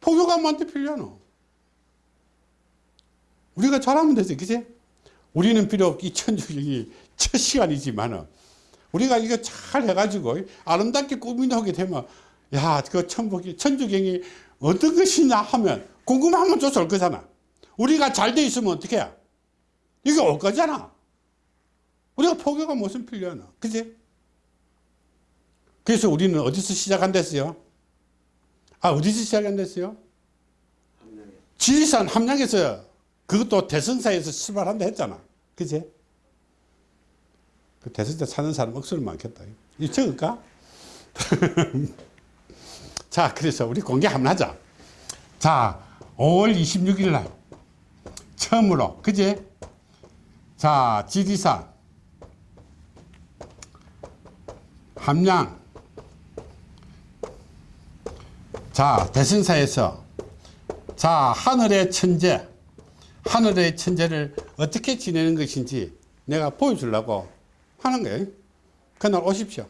포교가 뭐한테 필요하노? 우리가 잘하면 되지, 그지? 우리는 비록 이 천주경이 첫 시간이지만, 우리가 이거 잘 해가지고 아름답게 꾸미게 되면, 야, 그 천복이, 천주경이 어떤 것이냐 하면 궁금하면 줘서 올 거잖아. 우리가 잘 돼 있으면 어떻게 해? 이게 올 거잖아. 우리가 포교가 무슨 필요하나? 그지? 그래서 우리는 어디서 시작한댔어요? 아, 어디서 시작한댔어요? 지리산 함양에서 그것도 대성사에서 출발한다 했잖아. 그지? 그 대성사 사는 사람 억수로 많겠다. 이 적을까? 자, 그래서 우리 공개 한번 하자. 자, 5월 26일 날 처음으로, 그지? 자, 지리산 함양 자, 대성사에서 자, 하늘의 천재 하늘의 천재를 어떻게 지내는 것인지 내가 보여주려고 하는 거예요. 그날 오십시오.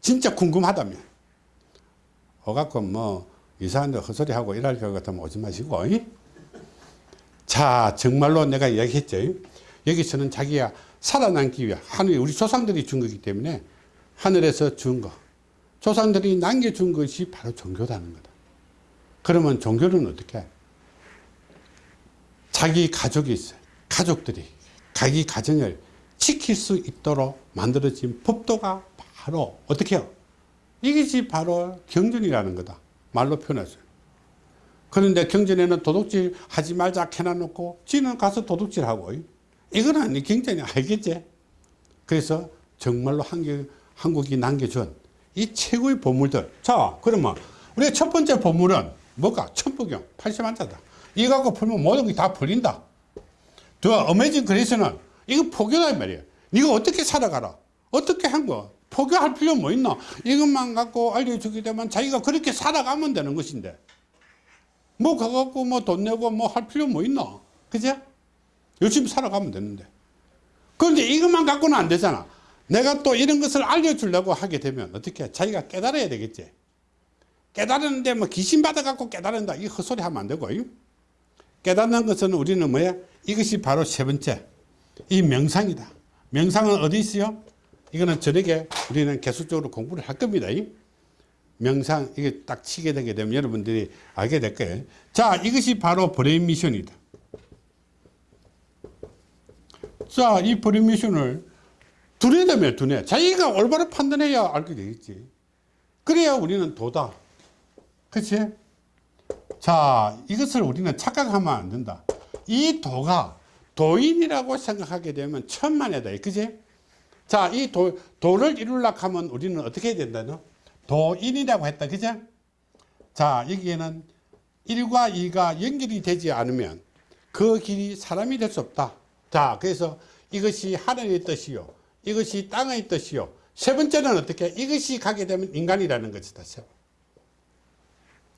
진짜 궁금하다면. 오갖고 뭐 이상한데 헛소리하고 일할 것 같으면 오지 마시고. 자, 정말로 내가 이야기했죠. 여기서는 자기가 살아남기 위해 하늘 우리 조상들이 준 거기 때문에 하늘에서 준 거. 조상들이 남겨준 것이 바로 종교라는 거다. 그러면 종교는 어떻게? 해? 자기 가족이 있어요. 가족들이 자기 가정을 지킬 수 있도록 만들어진 법도가 바로 어떻게 해요? 이것이 바로 경전이라는 거다. 말로 표현했어요. 그런데 경전에는 도둑질 하지 말자 해놔놓고 지는 가서 도둑질 하고 이거는 경전이 알겠지? 그래서 정말로 한국, 한국이 남겨준 이 최고의 보물들. 자, 그러면 우리가 첫 번째 보물은 뭐가? 천부경, 80만자다. 이거 갖고 풀면 모든 게 다 풀린다. 더 어메이징 그래서는 이거 포교다 이 말이야. 네가 어떻게 살아가라. 어떻게 한 거. 포교할 필요 뭐 있나. 이것만 갖고 알려주게 되면 자기가 그렇게 살아가면 되는 것인데. 뭐 가갖고 뭐 돈 내고 뭐 할 필요 뭐 있나. 그제? 열심히 살아가면 되는데. 그런데 이것만 갖고는 안 되잖아. 내가 또 이런 것을 알려주려고 하게 되면 어떻게 자기가 깨달아야 되겠지. 깨달았는데 뭐 귀신 받아갖고 깨달은다. 이 헛소리 하면 안 되고. 깨닫는 것은 우리는 뭐야? 이것이 바로 세 번째. 이 명상이다. 명상은 어디 있어요? 이거는 저녁에 우리는 계속적으로 공부를 할 겁니다. 명상, 이게 딱 치게 되게 되면 여러분들이 알게 될 거예요. 자, 이것이 바로 brain mission이다. 자, 이 brain mission을 두뇌 되면 두뇌. 자기가 올바로 판단해야 알게 되겠지. 그래야 우리는 도다. 그치? 자, 이것을 우리는 착각하면 안 된다. 이 도가 도인이라고 생각하게 되면 천만에다. 그지? 자, 이 도, 도를 이루려고 하면 우리는 어떻게 해야 된다노? 도인이라고 했다. 그죠? 자, 여기에는 1과 2가 연결이 되지 않으면 그 길이 사람이 될 수 없다. 자, 그래서 이것이 하늘의 뜻이요. 이것이 땅의 뜻이요. 세 번째는 어떻게? 이것이 가게 되면 인간이라는 것이다.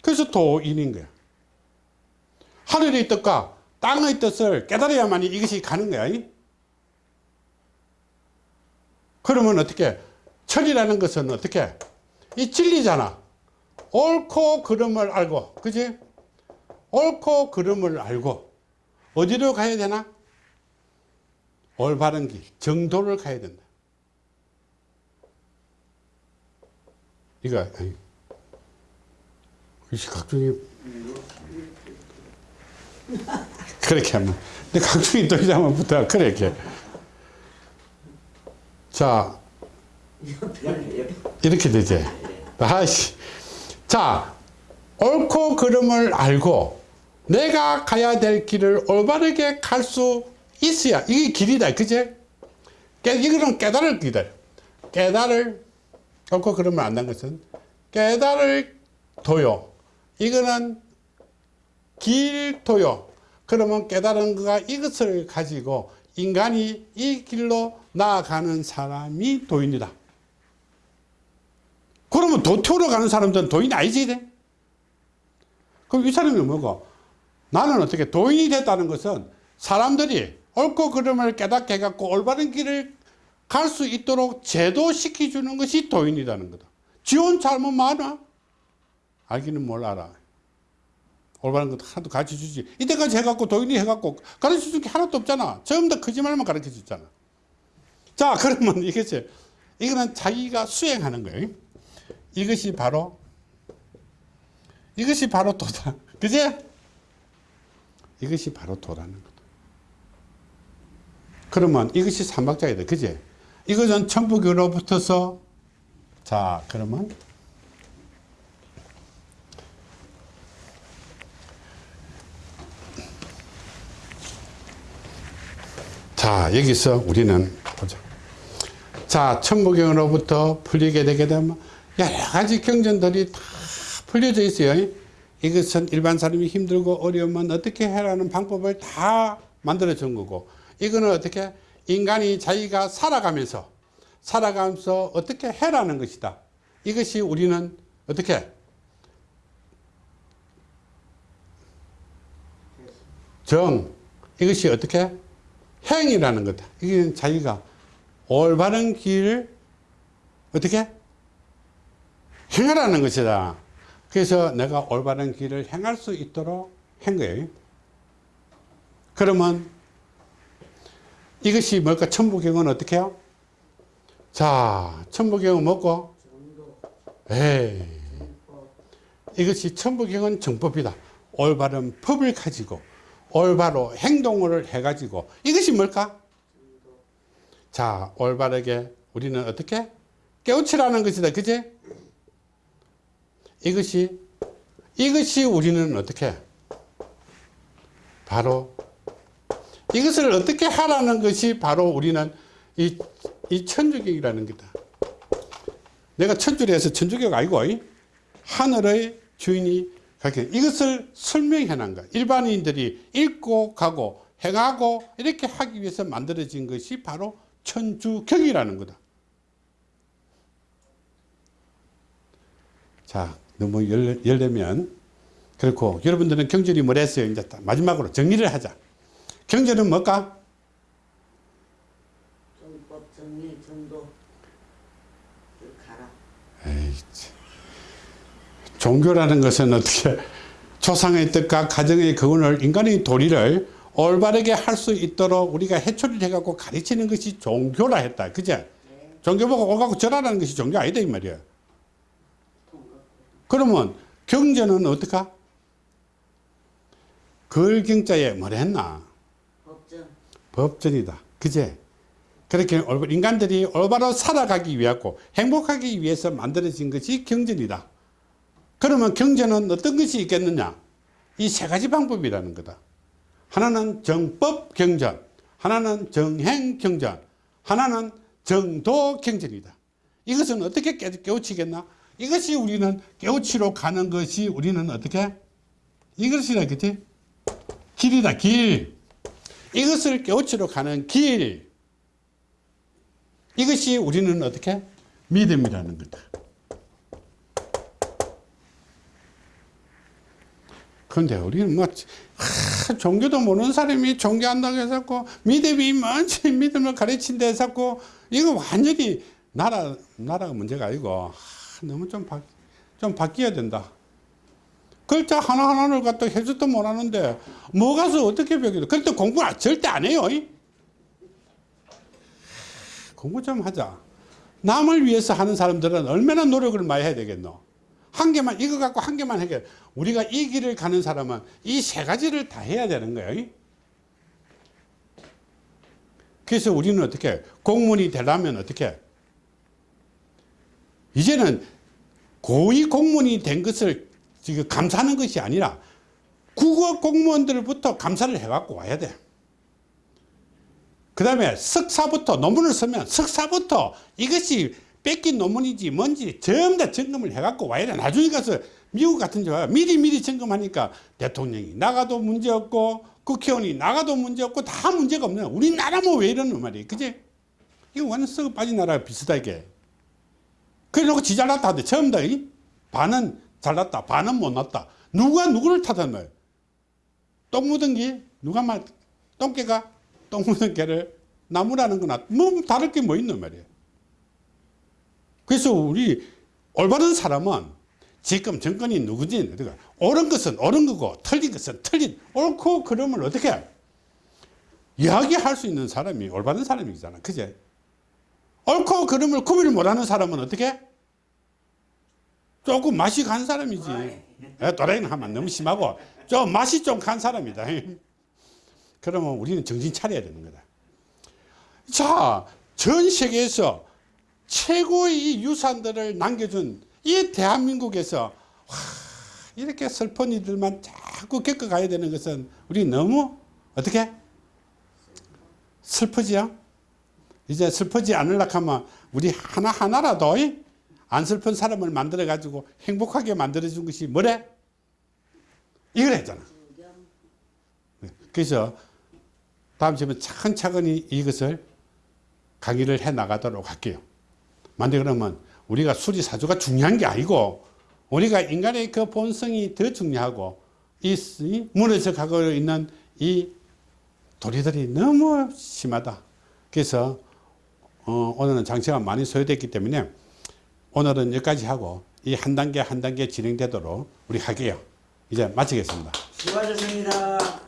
그래서 도인인 거야. 하늘의 뜻과 땅의 뜻을 깨달아야만 이것이 가는 거야. 그러면 어떻게? 철이라는 것은 어떻게? 이 진리잖아. 옳고 그름을 알고, 그지? 옳고 그름을 알고, 어디로 가야 되나? 올바른 길, 정도를 가야 된다. 이거, 아이, 이 각종이, 그렇게 하면. 근데 각종이 또 이상하면 붙어, 그렇게. 자, 이렇게 되지. 아이씨. 자, 옳고 그름을 알고 내가 가야 될 길을 올바르게 갈 수 있어야 이게 길이다. 그제? 이거는 깨달을 길이다. 깨달을 옳고 그름을 안다는 것은 깨달을 도요. 이거는 길도요. 그러면 깨달은 거가 이것을 가지고 인간이 이 길로 나아가는 사람이 도인이다. 그러면 도태우러 가는 사람들은 도인이 아니지. 돼? 그럼 이 사람이 뭐고? 나는 어떻게 도인이 됐다는 것은 사람들이 옳고 그름을 깨닫게 해갖고 올바른 길을 갈 수 있도록 제도시켜주는 것이 도인이라는 거다. 지원 잘못 많아? 알기는 뭘 알아. 올바른 것도 하나도 가르쳐 주지. 이때까지 해갖고 도인이 해갖고 가르쳐 줄 게 하나도 없잖아. 전부 다 거짓말만 가르쳐 줬잖아. 자, 그러면 이것이, 이거는 자기가 수행하는 거예요. 이것이 바로, 이것이 바로 도다. 그지? 이것이 바로 도라는 거다. 그러면 이것이 삼박자이다. 그지? 이것은 천부교로부터서, 자, 그러면, 자, 여기서 우리는 보자. 자, 천부경으로부터 풀리게 되게 되면 여러 가지 경전들이 다 풀려져 있어요. 이것은 일반 사람이 힘들고 어려우면 어떻게 해라는 방법을 다 만들어 준 거고, 이거는 어떻게 인간이 자기가 살아가면서, 살아가면서 어떻게 해라는 것이다. 이것이 우리는 어떻게 정, 이것이 어떻게 행이라는 거다. 이게 자기가 올바른 길을 어떻게 행하라는 것이다. 그래서 내가 올바른 길을 행할 수 있도록 한 거예요. 그러면 이것이 뭘까? 천부경은 어떻게 해요? 자, 천부경은 뭐고? 에이. 이것이 천부경은 정법이다. 올바른 법을 가지고 올바로 행동을 해가지고 이것이 뭘까? 자, 올바르게 우리는 어떻게? 깨우치라는 것이다. 그지? 이것이, 이것이 우리는 어떻게? 바로 이것을 어떻게 하라는 것이 바로 우리는 이, 이 천주교이라는 거다. 내가 천주를 해서 천주교가 아니고 이 하늘의 주인이 이것을 설명해 놓은 거야. 일반인들이 읽고 가고 행하고 이렇게 하기 위해서 만들어진 것이 바로 천주경이라는 거다. 자, 너무 열, 열려면 그렇고 여러분들은 경전이 뭘 했어요? 이제 딱 마지막으로 정리를 하자. 경전은 뭘까? 정법 정리 정도 그 가라. 에이, 참. 종교라는 것은 어떻게 조상의 뜻과 가정의 교훈을 인간의 도리를 올바르게 할 수 있도록 우리가 해초를 해갖고 가르치는 것이 종교라 했다. 그제? 종교 보고 오가고 절하라는 것이 종교 아니다 이 말이야. 그러면 경전은 어떡하? 걸경자에 뭐라 했나? 법정 법전이다. 그제? 그렇게 인간들이 올바로 살아가기 위하고 행복하기 위해서 만들어진 것이 경전이다. 그러면 경전은 어떤 것이 있겠느냐? 이 세 가지 방법이라는 거다. 하나는 정법 경전, 하나는 정행 경전, 하나는 정도 경전이다. 이것은 어떻게 깨- 깨우치겠나? 이것이 우리는 깨우치러 가는 것이 우리는 어떻게? 이것이라 그지? 길이다, 길. 이것을 깨우치러 가는 길. 이것이 우리는 어떻게? 믿음이라는 거다. 그런데 우리는 뭐, 하, 종교도 모르는 사람이 종교한다고 해서 믿음이 뭔지 믿음을 가르친다 해서 이거 완전히 나라, 나라가 문제가 아니고, 하, 너무 좀, 바, 좀 바뀌어야 된다. 글자 하나하나를 갖다 해줘도 못하는데, 뭐 가서 어떻게 배우겠어? 그때 공부 절대 안 해요. 이? 공부 좀 하자. 남을 위해서 하는 사람들은 얼마나 노력을 많이 해야 되겠노? 한 개만, 이거 갖고 한 개만 해결. 우리가 이 길을 가는 사람은 이 세 가지를 다 해야 되는 거예요. 그래서 우리는 어떻게, 공무원이 되려면 어떻게, 이제는 고위 공무원이 된 것을 지금 감사하는 것이 아니라 국어 공무원들부터 감사를 해갖고 와야 돼. 그 다음에 석사부터 논문을 쓰면 석사부터 이것이 뺏긴 논문인지 뭔지 전부 다 점검을 해갖고 와야 돼. 나중에 가서 미국 같은 데 와요. 미리 미리 점검하니까 대통령이 나가도 문제없고 국회의원이 나가도 문제없고 다 문제가 없네. 우리나라 뭐 왜 이러는 말이에요. 그지? 이거 완전 썩어 빠진 나라가 비슷하게. 그래 놓고 지 잘났다 하는데 처음 다 이? 반은 잘났다 반은 못났다. 누가 누구를 탓하는 똥 묻은 게 누가 말 똥개가 똥 묻은 개를 나무라는 거나 뭐 다를 게 뭐 있는 말이에요. 그래서 우리 올바른 사람은 지금 정권이 누구지? 그러니까 옳은 것은 옳은 거고 틀린 것은 틀린 옳고 그름을 어떻게 해? 이야기할 수 있는 사람이 올바른 사람이잖아. 그제? 옳고 그름을 구별 못하는 사람은 어떻게? 해? 조금 맛이 간 사람이지. 에, 또라이는 하면 너무 심하고. 좀 맛이 좀 간 사람이다. 그러면 우리는 정신 차려야 되는 거다. 자, 전 세계에서 최고의 이 유산들을 남겨준 이 대한민국에서 와, 이렇게 슬픈 이들만 자꾸 겪어가야 되는 것은 우리 너무 어떻게 슬프지요? 이제 슬프지 않으려고 하면 우리 하나하나라도 이? 안 슬픈 사람을 만들어 가지고 행복하게 만들어 준 것이 뭐래? 이걸 했잖아. 네, 그래서 다음 시간에 차근차근히 이것을 강의를 해 나가도록 할게요. 만데 그러면 우리가 수리사주가 중요한 게 아니고 우리가 인간의 그 본성이 더 중요하고 이이 무너져 가고 있는 이 도리들이 너무 심하다. 그래서 어, 오늘은 장시간 많이 소요됐기 때문에 오늘은 여기까지 하고 이 한 단계 한 단계 진행되도록 우리 할게요. 이제 마치겠습니다. 수고하셨습니다.